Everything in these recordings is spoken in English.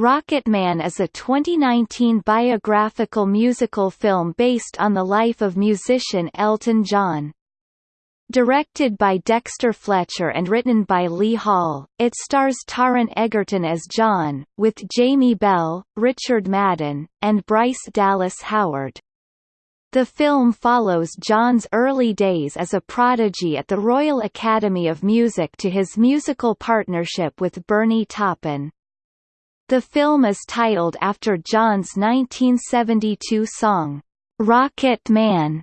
Rocketman is a 2019 biographical musical film based on the life of musician Elton John. Directed by Dexter Fletcher and written by Lee Hall, it stars Taron Egerton as John, with Jamie Bell, Richard Madden, and Bryce Dallas Howard. The film follows John's early days as a prodigy at the Royal Academy of Music to his musical partnership with Bernie Taupin. The film is titled after John's 1972 song, Rocket Man.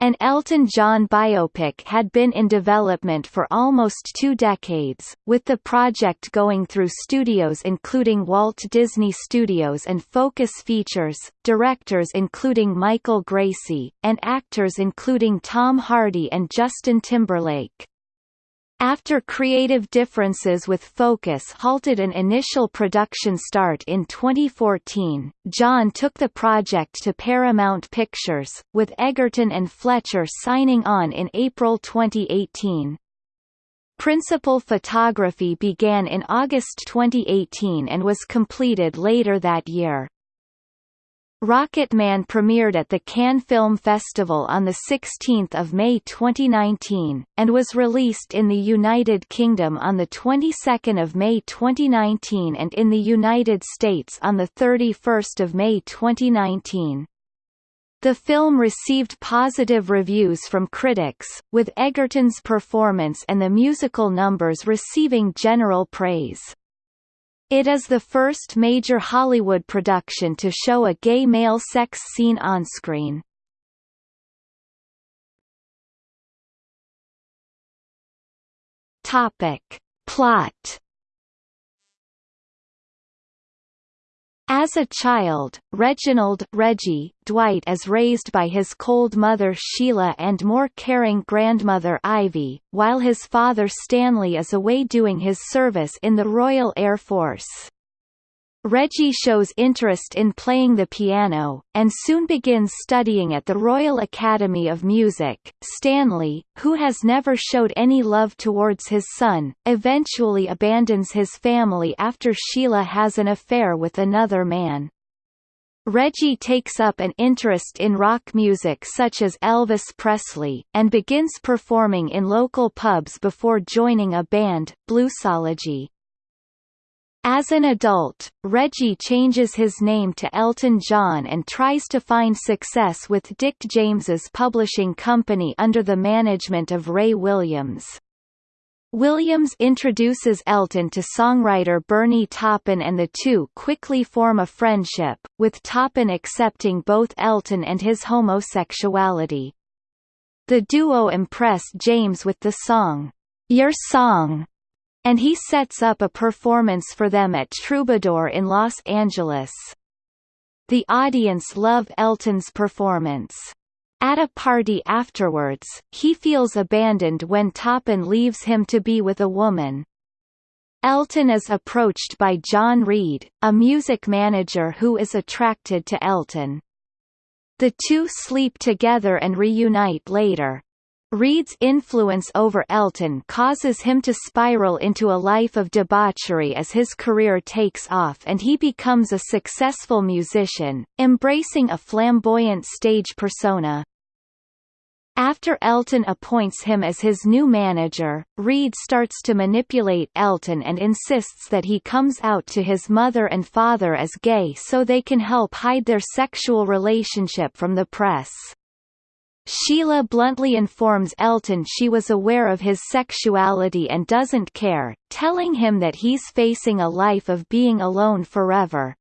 An Elton John biopic had been in development for almost two decades, with the project going through studios including Walt Disney Studios and Focus Features, directors including Michael Gracey, and actors including Tom Hardy and Justin Timberlake. After creative differences with Focus halted an initial production start in 2014, John took the project to Paramount Pictures, with Egerton and Fletcher signing on in April 2018. Principal photography began in August 2018 and was completed later that year. Rocketman premiered at the Cannes Film Festival on 16 May 2019, and was released in the United Kingdom on the 22nd of May 2019 and in the United States on 31 May 2019. The film received positive reviews from critics, with Egerton's performance and the musical numbers receiving general praise. It is the first major Hollywood production to show a gay male sex scene on-screen. Topic. Plot As a child, Reginald Reggie Dwight is raised by his cold mother Sheila and more caring grandmother Ivy, while his father Stanley is away doing his service in the Royal Air Force. Reggie shows interest in playing the piano, and soon begins studying at the Royal Academy of Music. Stanley, who has never showed any love towards his son, eventually abandons his family after Sheila has an affair with another man. Reggie takes up an interest in rock music such as Elvis Presley, and begins performing in local pubs before joining a band, Bluesology. As an adult, Reggie changes his name to Elton John and tries to find success with Dick James's publishing company under the management of Ray Williams. Williams introduces Elton to songwriter Bernie Taupin and the two quickly form a friendship, with Taupin accepting both Elton and his homosexuality. The duo impress James with the song, Your Song, and he sets up a performance for them at Troubadour in Los Angeles. The audience love Elton's performance. At a party afterwards, he feels abandoned when Taupin leaves him to be with a woman. Elton is approached by John Reid, a music manager who is attracted to Elton. The two sleep together and reunite later. Reid's influence over Elton causes him to spiral into a life of debauchery as his career takes off and he becomes a successful musician, embracing a flamboyant stage persona. After Elton appoints him as his new manager, Reid starts to manipulate Elton and insists that he comes out to his mother and father as gay so they can help hide their sexual relationship from the press. Sheila bluntly informs Elton she was aware of his sexuality and doesn't care, telling him that he's facing a life of being alone forever.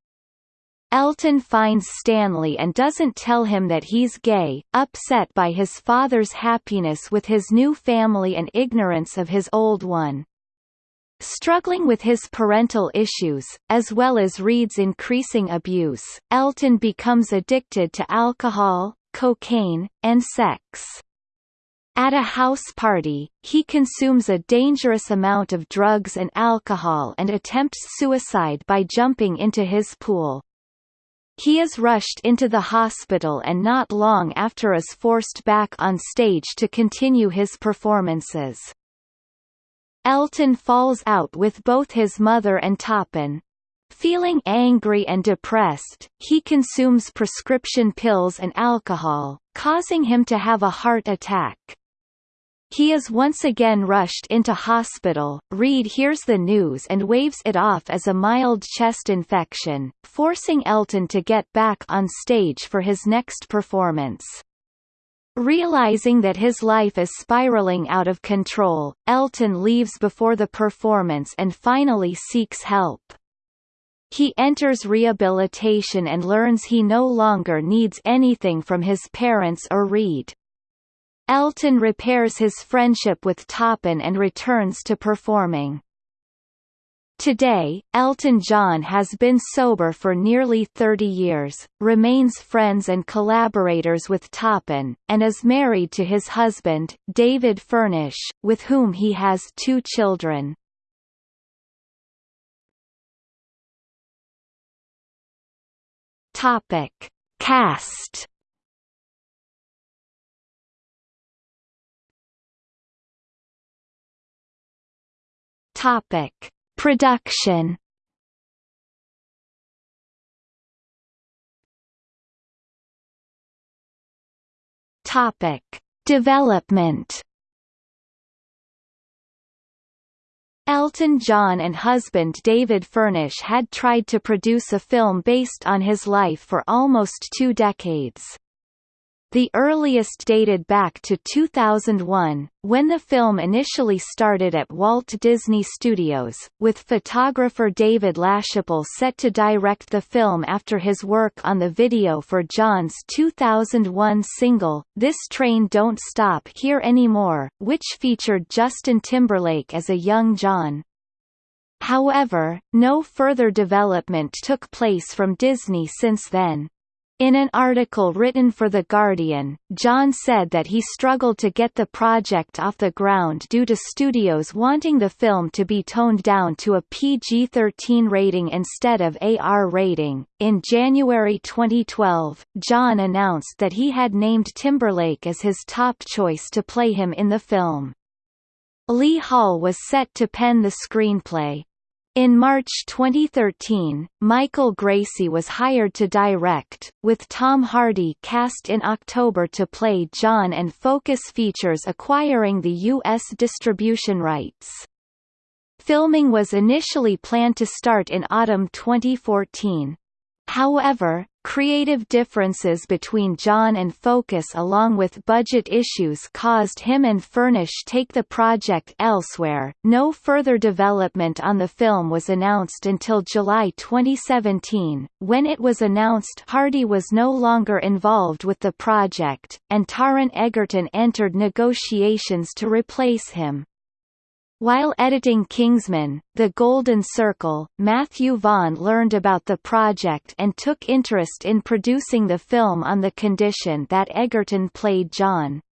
Elton finds Stanley and doesn't tell him that he's gay, upset by his father's happiness with his new family and ignorance of his old one. Struggling with his parental issues, as well as Reid's increasing abuse, Elton becomes addicted to alcohol, cocaine, and sex. At a house party, he consumes a dangerous amount of drugs and alcohol and attempts suicide by jumping into his pool. He is rushed into the hospital and not long after is forced back on stage to continue his performances. Elton falls out with both his mother and Taupin. Feeling angry and depressed, he consumes prescription pills and alcohol, causing him to have a heart attack. He is once again rushed into hospital. Reid hears the news and waves it off as a mild chest infection, forcing Elton to get back on stage for his next performance. Realizing that his life is spiraling out of control, Elton leaves before the performance and finally seeks help. He enters rehabilitation and learns he no longer needs anything from his parents or Reid. Elton repairs his friendship with Taupin and returns to performing. Today, Elton John has been sober for nearly 30 years, remains friends and collaborators with Taupin, and is married to his husband, David Furnish, with whom he has two children. Topic: Cast. Topic: Production. Topic: Development. Elton John and husband David Furnish had tried to produce a film based on his life for almost two decades. The earliest dated back to 2001, when the film initially started at Walt Disney Studios, with photographer David LaChapelle set to direct the film after his work on the video for John's 2001 single, This Train Don't Stop Here Anymore, which featured Justin Timberlake as a young John. However, no further development took place from Disney since then. In an article written for The Guardian, John said that he struggled to get the project off the ground due to studios wanting the film to be toned down to a PG-13 rating instead of AR rating. In January 2012, John announced that he had named Timberlake as his top choice to play him in the film. Lee Hall was set to pen the screenplay, in March 2013, Michael Gracey was hired to direct, with Tom Hardy cast in October to play John and Focus Features acquiring the U.S. distribution rights. Filming was initially planned to start in autumn 2014. However, creative differences between John and Focus along with budget issues caused him and Furnish take the project elsewhere. No further development on the film was announced until July 2017, when it was announced Hardy was no longer involved with the project, and Taron Egerton entered negotiations to replace him. While editing Kingsman, The Golden Circle, Matthew Vaughn learned about the project and took interest in producing the film on the condition that Egerton played John.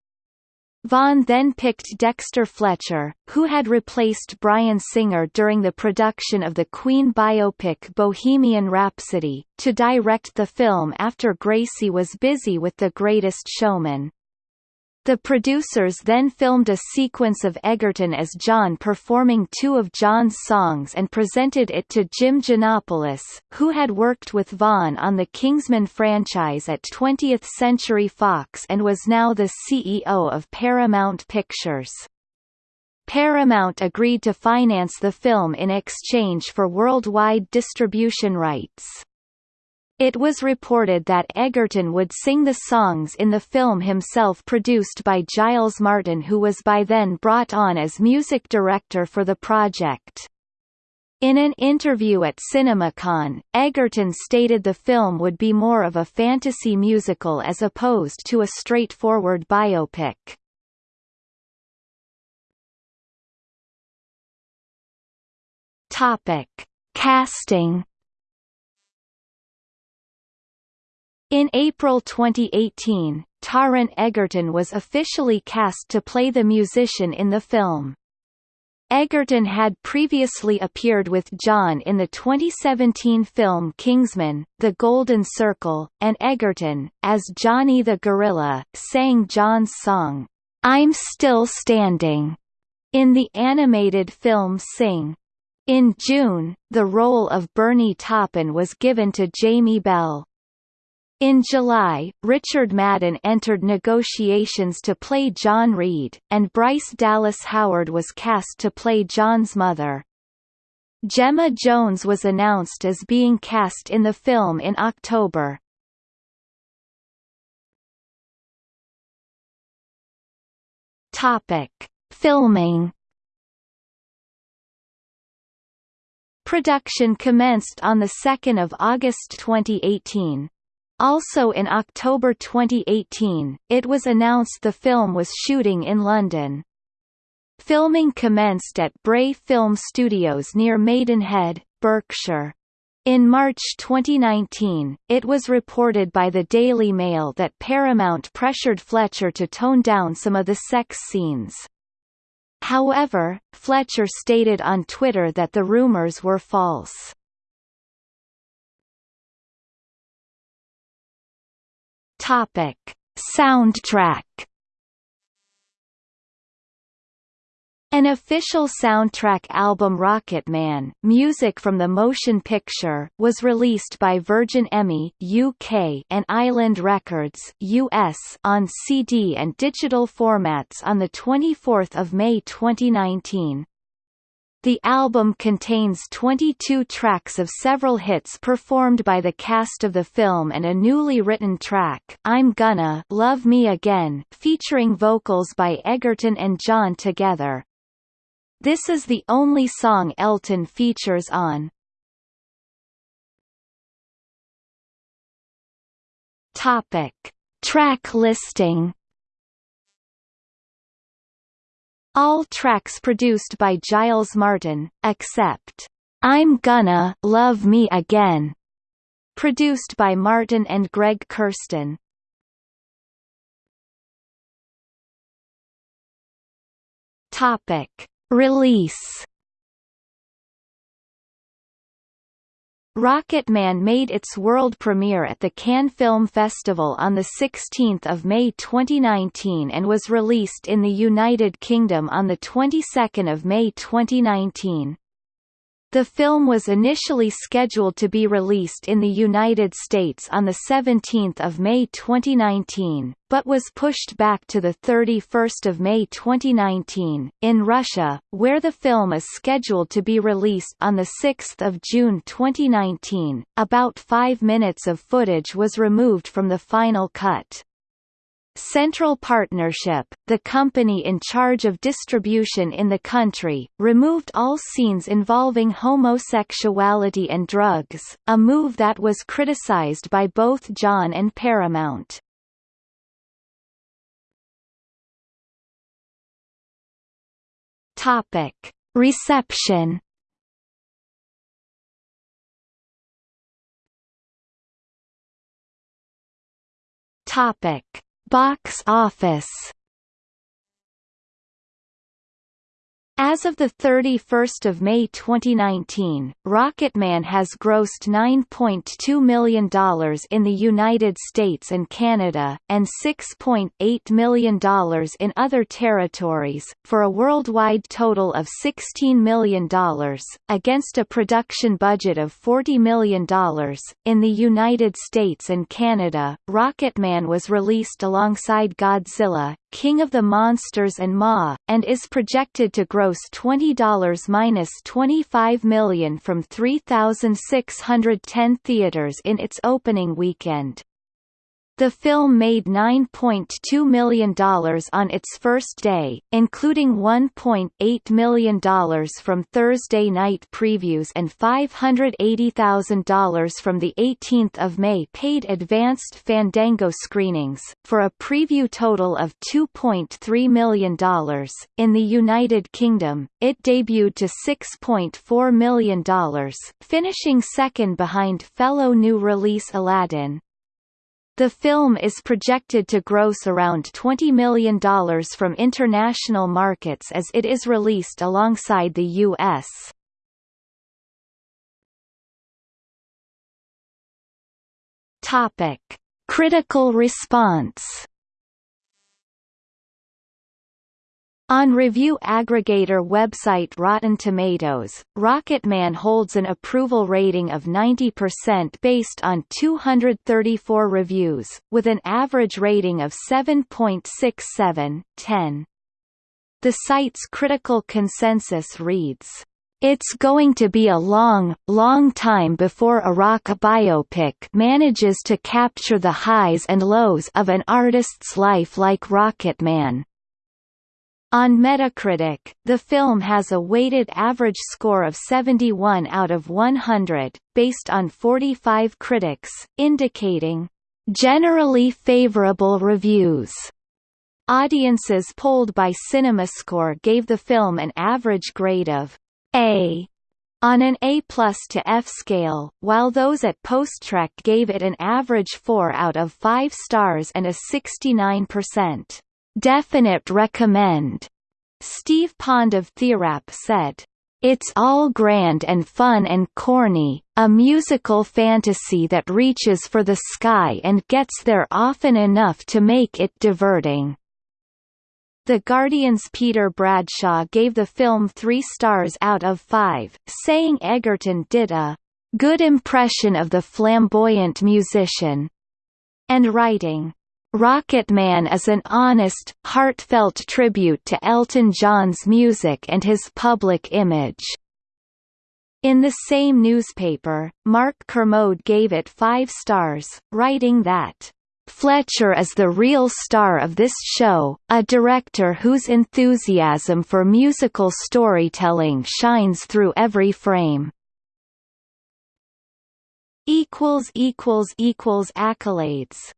Vaughn then picked Dexter Fletcher, who had replaced Bryan Singer during the production of the Queen biopic Bohemian Rhapsody, to direct the film after Gracey was busy with The Greatest Showman. The producers then filmed a sequence of Egerton as John performing two of John's songs and presented it to Jim Gianopulos, who had worked with Vaughn on the Kingsman franchise at 20th Century Fox and was now the CEO of Paramount Pictures. Paramount agreed to finance the film in exchange for worldwide distribution rights. It was reported that Egerton would sing the songs in the film himself produced by Giles Martin who was by then brought on as music director for the project. In an interview at CinemaCon, Egerton stated the film would be more of a fantasy musical as opposed to a straightforward biopic. Topic: Casting In April 2018, Taron Egerton was officially cast to play the musician in the film. Egerton had previously appeared with John in the 2017 film Kingsman, The Golden Circle, and Egerton, as Johnny the Gorilla, sang John's song, I'm Still Standing, in the animated film Sing. In June, the role of Bernie Taupin was given to Jamie Bell. In July, Richard Madden entered negotiations to play John Reid, and Bryce Dallas Howard was cast to play John's mother. Gemma Jones was announced as being cast in the film in October. Topic: Filming. Production commenced on 2 August 2018. Also in October 2018, it was announced the film was shooting in London. Filming commenced at Bray Film Studios near Maidenhead, Berkshire. In March 2019, it was reported by the Daily Mail that Paramount pressured Fletcher to tone down some of the sex scenes. However, Fletcher stated on Twitter that the rumors were false. Topic: Soundtrack. An official soundtrack album Rocketman, music from the motion picture, was released by Virgin EMI UK and Island Records US on CD and digital formats on the 24th of May 2019. The album contains 22 tracks of several hits performed by the cast of the film and a newly written track, I'm Gonna Love Me Again, featuring vocals by Egerton and John together. This is the only song Elton features on. Topic: Track listing All tracks produced by Giles Martin, except I'm Gonna Love Me Again, produced by Martin and Greg Kurstin. Topic: Release Rocketman made its world premiere at the Cannes Film Festival on 16 May 2019 and was released in the United Kingdom on the 22nd of May 2019. The film was initially scheduled to be released in the United States on 17 May 2019, but was pushed back to 31 May 2019. In Russia, where the film is scheduled to be released on 6 June 2019, about five minutes of footage was removed from the final cut. Central Partnership, the company in charge of distribution in the country, removed all scenes involving homosexuality and drugs, a move that was criticized by both John and Paramount. Topic: Reception. Topic: Box office As of 31 May 2019, Rocketman has grossed $9.2 million in the United States and Canada, and $6.8 million in other territories, for a worldwide total of $16 million, against a production budget of $40 million. In the United States and Canada, Rocketman was released alongside Godzilla, King of the Monsters and Ma, and is projected to gross $20-25 million from 3,610 theaters in its opening weekend. The film made $9.2 million on its first day, including $1.8 million from Thursday night previews and $580,000 from the 18th of May paid advanced Fandango screenings, for a preview total of $2.3 million. In the United Kingdom, it debuted to $6.4 million, finishing second behind fellow new release Aladdin. The film is projected to gross around $20 million from international markets as it is released alongside the U.S. Topic: Critical response. On review aggregator website Rotten Tomatoes, Rocketman holds an approval rating of 90% based on 234 reviews, with an average rating of 7.67, 10. The site's critical consensus reads, it's going to be a long, long time before a rock biopic manages to capture the highs and lows of an artist's life like Rocketman. On Metacritic, the film has a weighted average score of 71 out of 100, based on 45 critics, indicating generally favorable reviews. Audiences polled by CinemaScore gave the film an average grade of A on an A plus to F scale, while those at PostTrak gave it an average 4 out of 5 stars and a 69% definite recommend. Steve Pond of TheWrap said, it's all grand and fun and corny, a musical fantasy that reaches for the sky and gets there often enough to make it diverting. The Guardian's Peter Bradshaw gave the film three stars out of five, saying Egerton did a good impression of the flamboyant musician, and writing, Rocketman is an honest, heartfelt tribute to Elton John's music and his public image. In the same newspaper, Mark Kermode gave it five stars, writing that, Fletcher is the real star of this show, a director whose enthusiasm for musical storytelling shines through every frame. Accolades